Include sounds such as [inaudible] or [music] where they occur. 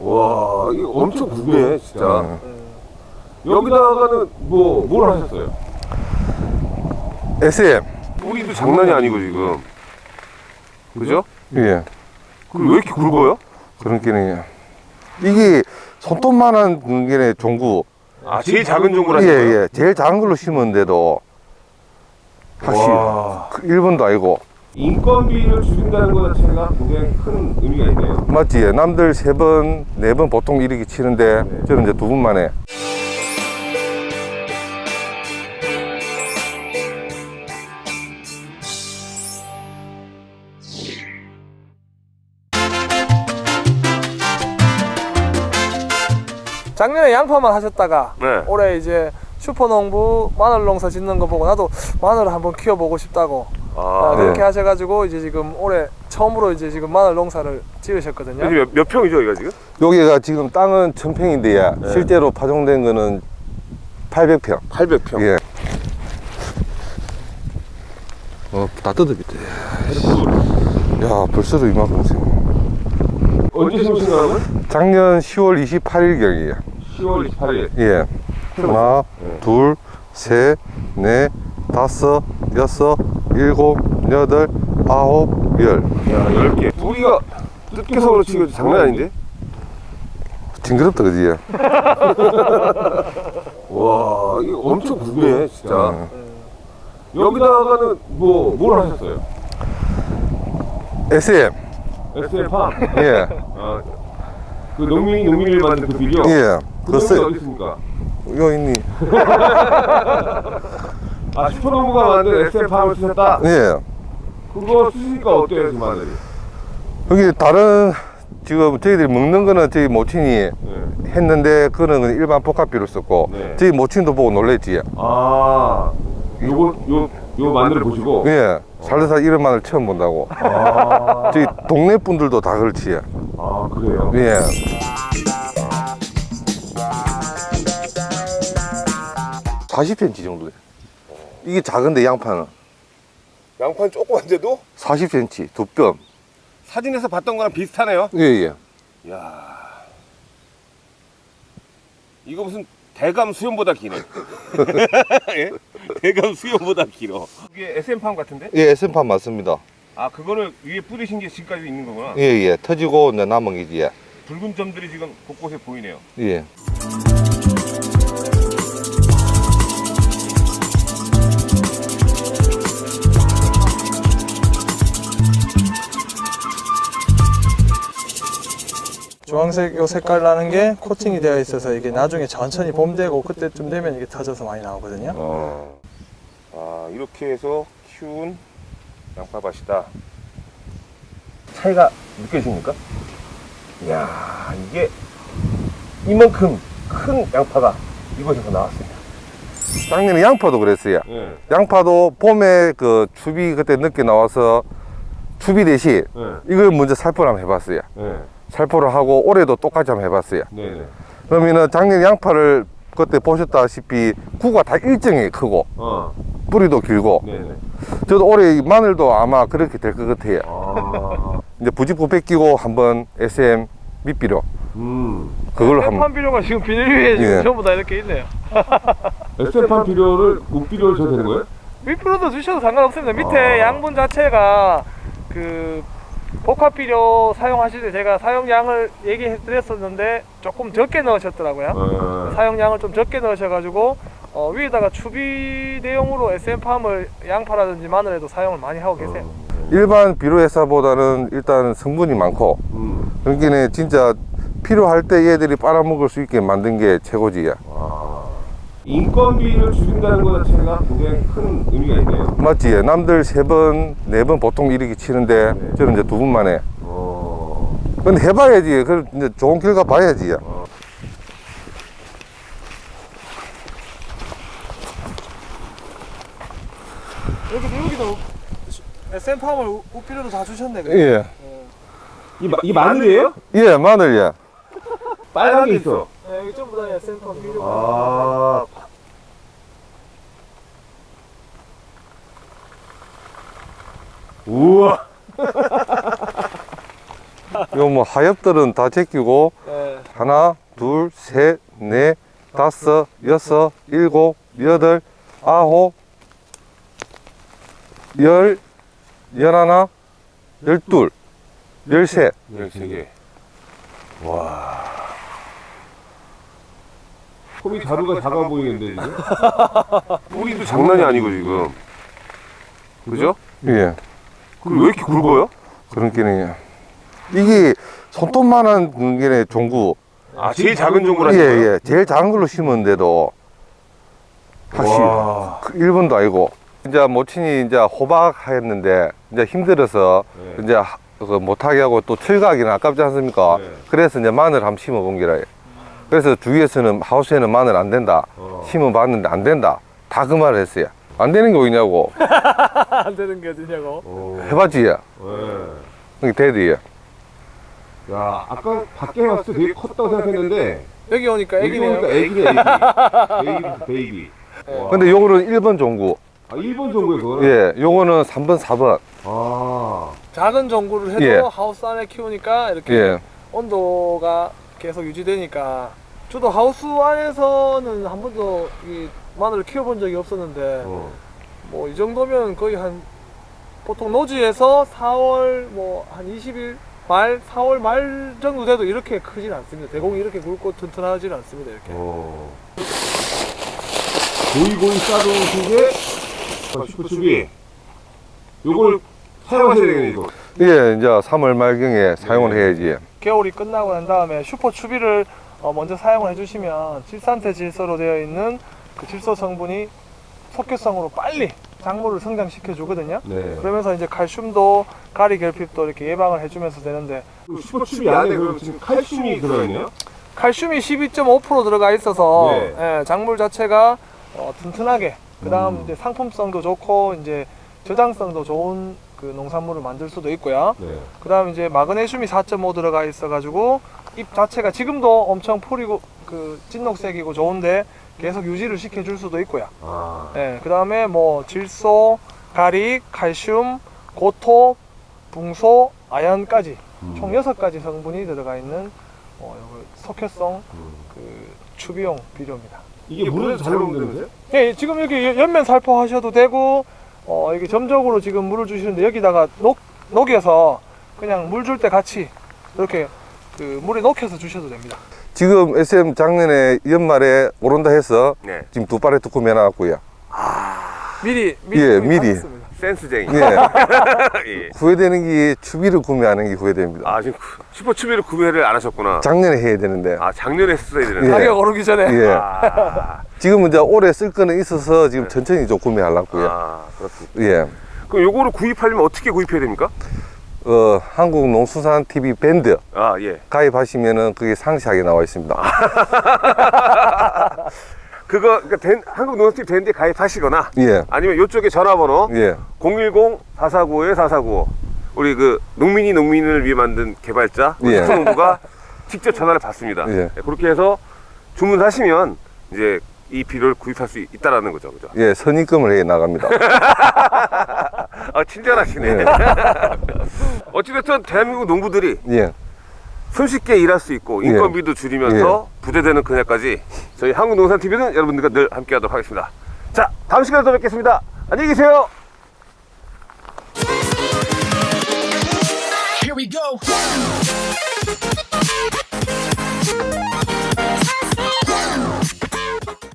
와, 이거 엄청 굵네, 진짜. 네. 여기다가는 뭐, 뭘 하셨어요? SM. 뿌리도 장난이 아니고, 지금. 그죠? 예. 그리고 왜 이렇게 굵어요? 그런 게는 이게 손톱만한 게 종구. 아, 제일 작은 종구라 예, 예. 제일 작은 걸로 심었는데도 확실히 와. 그 1번도 아니고 인건비를 줄인다는 것 자체가 굉장히 큰 의미가 있네요. 맞지? 남들 세 번, 네 번 보통 이렇게 치는데 네. 저는 이제 두번 만에 작년에 양파만 하셨다가 네. 올해 이제 슈퍼농부 마늘 농사 짓는 거 보고 나도 마늘을 한번 키워보고 싶다고 아, 아, 그렇게 네. 하셔가지고 이제 지금 올해 처음으로 이제 지금 마늘 농사를 지으셨거든요. 여기 몇, 몇 평이죠, 여기가 지금? 여기가 지금 땅은 천평인데 네. 실제로 파종된 거는 800평. 800평. 예. 어, 다 뜯어겠대. 야, 벌써 이만큼 지금. 언제 심으신 거라고요? 작년 10월 28일경이에요. 10월 28일. 예. 하나, 네. 둘, 셋, 넷, 다섯, 여섯, 일곱, 여덟, 아홉, 열. 야, 10개. 뿌리가 뜯겨서 그렇지, 이거 장난 아닌데? 징그럽다, 그지? [laughs] 와, 이거 엄청 굵네, 진짜. 음. 여기다가는 뭐, 뭘 하셨어요? SM. SL팜. 예. 아, 그 농민이 농민을 만든 그 비료. 예. 그 어디 있습니까? 이거 있니? [laughs] 아, 슈퍼농부가 만든 SL팜을 쓰셨다? 예. 그거 쓰시니까 어때요, 그 마늘이? 여기 다른, 지금 저희들이 먹는 거는 저희 모친이 네. 했는데, 그거는 일반 복합비로 썼고, 네. 저희 모친도 보고 놀랬지. 아, 요거, 요, 요 마늘을 보시고. 예. 살다살 이런 마늘 처음 본다고. 아, 저희 동네 분들도 다 그렇지. 아, 그래요? 예. 사십 cm 정도 돼. 이게 작은데 양파는 양파는 조그만데도 40cm 두 뼘. 사진에서 봤던 거랑 비슷하네요. 예, 예. 야 이거 무슨 대감 수염보다 기네. [laughs] 예? 대감 수염보다 길어. 이게 SM팜 같은데? 예, SM판 맞습니다. 아, 그거를 위에 뿌리신 게 지금까지 있는 거구나. 예, 예. 터지고 이제 남은 게지. 예. 붉은 점들이 지금 곳곳에 보이네요. 예. 주황색 요 색깔 나는 게 코팅이 되어 있어서 이게 나중에 천천히 봄 되고 그때쯤 되면 이게 터져서 많이 나오거든요. 어. 아, 이렇게 해서 키운 양파밭이다. 차이가 느껴집니까? 이야, 이게 이만큼 큰 양파가 이곳에서 나왔습니다. 작년에 양파도 그랬어요. 네. 양파도 봄에 그 추비 그때 늦게 나와서 추비 대신 네. 이걸 먼저 살포를 한번 해봤어요. 네. 살포를 하고 올해도 똑같이 한번 해봤어요. 네. 네. 그러면은 작년 양파를 그때 보셨다시피 구가 다 일정히 크고 어. 뿌리도 길고 네. 네. 저도 올해 이 마늘도 아마 그렇게 될 것 같아요. 아. 이제 부직포 뺏기고 한번 SM 밑비료 음. 그걸로 한번 비료가 지금 비닐 위에 지금 예. 전부 다 이렇게 있네요. SM팜 비료를 묵비료를 줘도 되는 거예요? 밑비료도 주셔도 상관없습니다. 밑에 아. 양분 자체가 그 복합 비료 사용하실 때 제가 사용량을 얘기해 드렸었는데 조금 적게 넣으셨더라고요. 어. 사용량을 좀 적게 넣으셔가지고 어, 위에다가 추비 대용으로 SM팜을 양파라든지 마늘에도 사용을 많이 하고 계세요. 일반 비료 회사보다는 일단 성분이 많고 음. 그러니까 진짜 필요할 때 얘들이 빨아먹을 수 있게 만든 게 최고지야. 인건비를 줄인다는 것 자체가 굉장히 큰 의미가 있네요. 맞지? 남들 세 번, 네 번 보통 이렇게 치는데 네. 저는 이제 두번 만에. 어. 근데 해봐야지. 그 이제 좋은 결과 봐야지. 여기도 여기도 SM팜을 우피료도 다 주셨네. 예. 이, 마, 이 마늘이에요? 예, 마늘 예. 빨간 게 있어. 네, 여기 전부 다 SM팜 비료. 아. 요 뭐 하엽들은 다 제끼고 네. 하나, 둘, 셋, 넷, 다섯, 여섯, 일곱, 여덟, 아홉, 열, 열하나, 열둘, 열셋. 13개. 와. 홈이 자루가 작아 보이는데 지금? [laughs] 뿌리도 장난이 아니고 지금. 그죠? 예. 그리고 왜 이렇게 굵어요? 그런 이 게 손톱만한 게 종구. 아 제일 작은 종구라. 예, 예. 제일 작은 걸로 심었는데도 확실히 와. 그 일본도 아니고 이제 모친이 이제 호박 했는데 이제 힘들어서 네. 이제 하- 그 못하게 하고 또 철거하기는 아깝지 않습니까? 네. 그래서 이제 마늘 한번 심어 본 게라. 그래서 주위에서는 하우스에는 마늘 안 된다. 어. 심어 봤는데 안 된다. 다 그 말을 했어요. 안 되는 게 어디냐고. [laughs] 안 되는 게 어디냐고. 어. 해봤지? 네. 이게 daddy야. 야 아까 밖에 봤을 때 되게 컸다고 생각했는데 여기 오니까 여기 애기네요. 보니까 애기네 애기. baby baby. 와. 근데 요거는 1번 종구. 아 1번 정도에 그거? 예, 요거는 3번, 4번. 아. 작은 전구를 해도 예. 하우스 안에 키우니까 이렇게 예. 온도가 계속 유지되니까 저도 하우스 안에서는 한 번도 이 마늘을 키워본 적이 없었는데 어. 뭐이 정도면 거의 한 보통 노지에서 4월 뭐 한 20일 말 4월 말 정도 돼도 이렇게 크진 않습니다. 대공이 이렇게 굵고 튼튼하진 않습니다. 이렇게. 어. 고이고이 싸던 속에 어, 슈퍼추비 요걸 사용하셔야 되겠네 이거 예, 이제 3월 말경에 사용을 네. 해야지. 겨울이 끝나고 난 다음에 슈퍼 추비를 어, 먼저 사용을 해주시면 질산태 질소로 되어 있는 그 질소 성분이 속효성으로 빨리 작물을 성장시켜 주거든요. 네 그러면서 이제 칼슘도 가리 결핍도 이렇게 예방을 해주면서 되는데 그 슈퍼추비 안에 그럼 지금 칼슘이 들어있네요? 칼슘이 12.5% 들어가 있어서 네. 예, 작물 자체가 어, 튼튼하게 그 다음 음. 이제 상품성도 좋고 이제 저장성도 좋은 그 농산물을 만들 수도 있고요. 네 그 다음 이제 마그네슘이 4.5 들어가 있어가지고 잎 자체가 지금도 엄청 풀이고 그 찐녹색이고 좋은데 계속 유지를 시켜줄 수도 있고요. 아. 예, 그 다음에 뭐 질소, 가리, 칼슘, 고토, 붕소, 아연까지 음. 총 6가지 성분이 들어가 있는 어, 석회성 음. 그 추비용 비료입니다. 이게 물에서 잘 녹는데요? 예, 지금 여기 연면 살포하셔도 되고 어, 여기 점적으로 지금 물을 주시는데 여기다가 녹, 녹여서 그냥 물 줄 때 같이 이렇게 그 물에 녹여서 주셔도 됩니다. 지금 SM 작년에 연말에 오른다 해서 네 지금 두 파레트 구매해놨고요. 미리 미리 예, 미리. 센스쟁이 예. [laughs] 예. 후회되는 게 추비를 구매하는 게 후회됩니다. 아 지금 슈퍼 추비를 구매를 안 하셨구나 작년에 해야 되는데. 아 작년에 했어야 되는데 예. 가격 오르기 전에 예. 아, 지금 이제 올해 쓸 거는 있어서 지금 네. 천천히 좀 구매하려고요. 아 그렇습니다 예. 그럼 요거를 구입하려면 어떻게 구입해야 됩니까? 어, 한국 농수산 TV 밴드 아 예 가입하시면은 그게 상세하게 나와 있습니다. [laughs] 그거 그러니까 된, 한국 농협팀 밴드에 가입하시거나 예. 아니면 이쪽에 전화번호 예. 010-449-4495 우리 그 농민이 농민을 위해 만든 개발자 예. 특성부가 직접 전화를 받습니다. 예. 네, 그렇게 해서 주문하시면 이제 이 비료를 구입할 수 있다라는 거죠, 그죠? 예, 선입금을 해 나갑니다. [laughs] 아 친절하시네. 예. [laughs] 어찌됐든 대한민국 농부들이 예. 손쉽게 일할 수 있고 예. 인건비도 줄이면서 부대되는 그날까지 저희 한국농산TV는 여러분들과 늘 함께하도록 하겠습니다. 자, 다음 시간에 또 뵙겠습니다. 안녕히 계세요. Here we go.